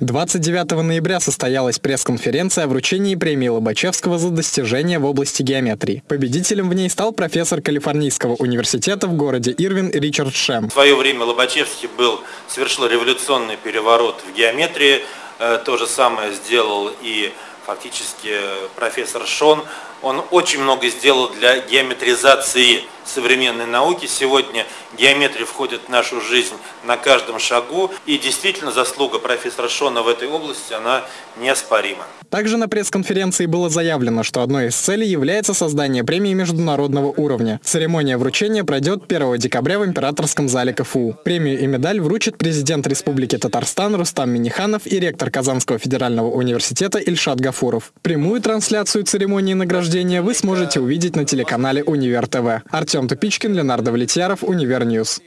29 ноября состоялась пресс-конференция о вручении премии Лобачевского за достижения в области геометрии. Победителем в ней стал профессор Калифорнийского университета в городе Ирвин Ричард Шем. В свое время Лобачевский был, совершил революционный переворот в геометрии. Э, то же самое сделал и фактически профессор Шон. Он очень много сделал для геометризации современной науки. Сегодня геометрия входит в нашу жизнь на каждом шагу. И действительно заслуга профессора Шона в этой области, она неоспорима. Также на пресс-конференции было заявлено, что одной из целей является создание премии международного уровня. Церемония вручения пройдет 1 декабря в Императорском зале КФУ. Премию и медаль вручит президент Республики Татарстан Рустам Миниханов и ректор Казанского федерального университета Ильшат Гафуров. Прямую трансляцию церемонии награждения вы сможете увидеть на телеканале Универ ТВ. Артем Тупичкин, Ленар Давлетьяров, Univer News.